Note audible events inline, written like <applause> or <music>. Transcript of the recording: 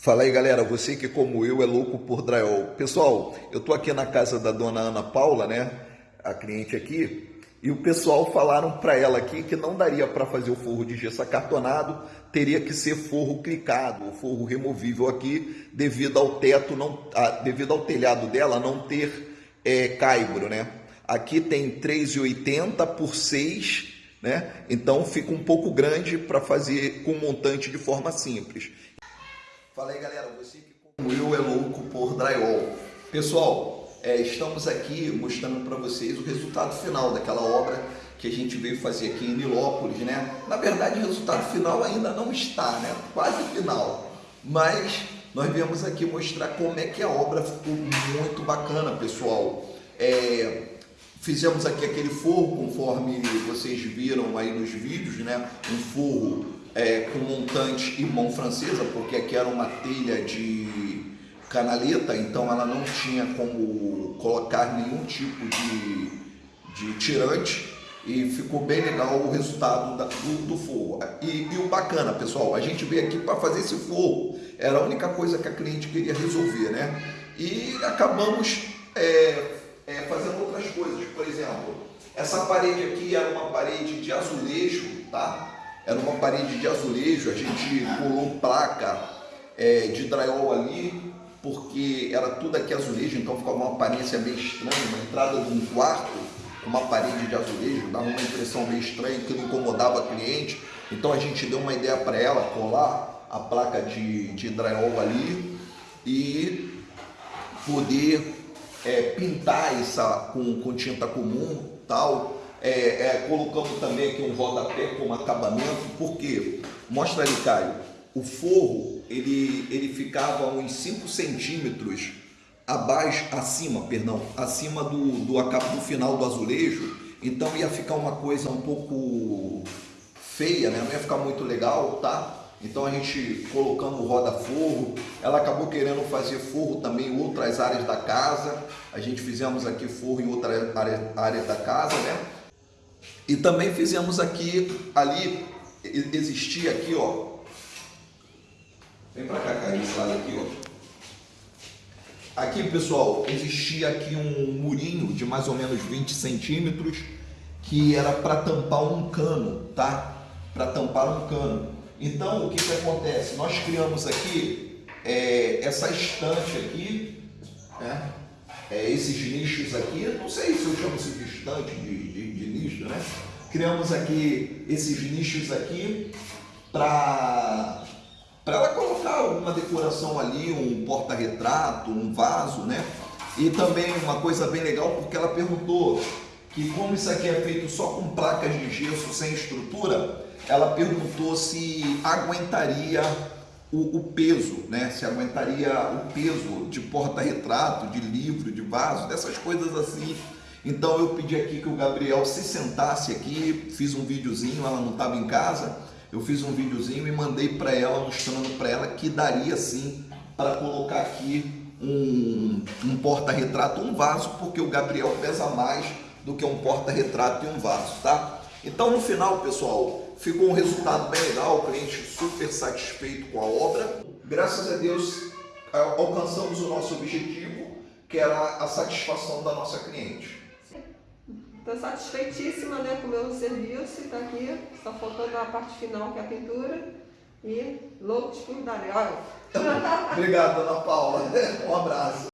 Fala aí galera, você que como eu é louco por drywall. Pessoal, eu tô aqui na casa da dona Ana Paula, né, a cliente aqui, e o pessoal falaram para ela aqui que não daria para fazer o forro de gesso acartonado, teria que ser forro clicado, o forro removível aqui, devido ao teto, não, a, devido ao telhado dela não ter é, caibro, né. Aqui tem 3,80 por 6, né, então fica um pouco grande para fazer com montante de forma simples. Fala aí galera, você que como eu é louco por drywall. Pessoal, é, estamos aqui mostrando para vocês o resultado final daquela obra que a gente veio fazer aqui em Nilópolis, né? Na verdade o resultado final ainda não está, né? Quase final. Mas nós viemos aqui mostrar como é que a obra ficou muito bacana, pessoal. É, fizemos aqui aquele forro, conforme vocês viram aí nos vídeos, né? Um forro é, com montante e mão francesa, porque aqui era uma telha de canaleta, então ela não tinha como colocar nenhum tipo de, de tirante e ficou bem legal o resultado da, do, do forro. E, e, o bacana, pessoal, a gente veio aqui para fazer esse forro, era a única coisa que a cliente queria resolver, né? E acabamos é, é, fazendo outras coisas, por exemplo, essa parede aqui era uma parede de azulejo, tá? Era uma parede de azulejo, a gente colou placa é, de drywall ali, porque era tudo aqui azulejo, então ficava uma aparência meio estranha, uma entrada de um quarto uma parede de azulejo, dava uma impressão meio estranha, que incomodava a cliente. Então a gente deu uma ideia para ela colar a placa de, de drywall ali e poder é, pintar essa com, com tinta comum tal é, é, colocamos também aqui um rodapé como acabamento, porque, mostra ali, Caio, o forro, ele, ele ficava uns 5 centímetros abaixo, acima, perdão, acima do, do do final do azulejo, então ia ficar uma coisa um pouco feia, né? não ia ficar muito legal, tá? Então a gente colocando o roda-forro, ela acabou querendo fazer forro também em outras áreas da casa, a gente fizemos aqui forro em outras áreas da casa, né? E também fizemos aqui, ali, existia aqui, ó. Vem pra cá, cara, esse lado aqui, ó. Aqui, pessoal, existia aqui um murinho de mais ou menos 20 centímetros que era para tampar um cano, tá? Para tampar um cano. Então, o que que acontece? Nós criamos aqui é, essa estante aqui, né? É, esses nichos aqui, não sei se eu chamo isso de estante, de, de, de nicho, né? Criamos aqui esses nichos aqui para ela colocar alguma decoração ali, um porta-retrato, um vaso, né? E também uma coisa bem legal, porque ela perguntou que como isso aqui é feito só com placas de gesso sem estrutura, ela perguntou se aguentaria o, o, peso, né? se aguentaria o peso de porta-retrato, de livro, de vaso, dessas coisas assim. Então eu pedi aqui que o Gabriel se sentasse aqui, fiz um videozinho, ela não estava em casa, eu fiz um videozinho e mandei para ela, mostrando para ela que daria sim para colocar aqui um, um porta-retrato, um vaso, porque o Gabriel pesa mais do que um porta-retrato e um vaso, tá? Então no final, pessoal, ficou um resultado bem legal, o cliente super satisfeito com a obra. Graças a Deus alcançamos o nosso objetivo, que era a satisfação da nossa cliente. Estou satisfeitíssima né, com o meu serviço, está aqui, só faltando a parte final que é a pintura e loucos por dar. Obrigado, dona Paula. <laughs> Um abraço.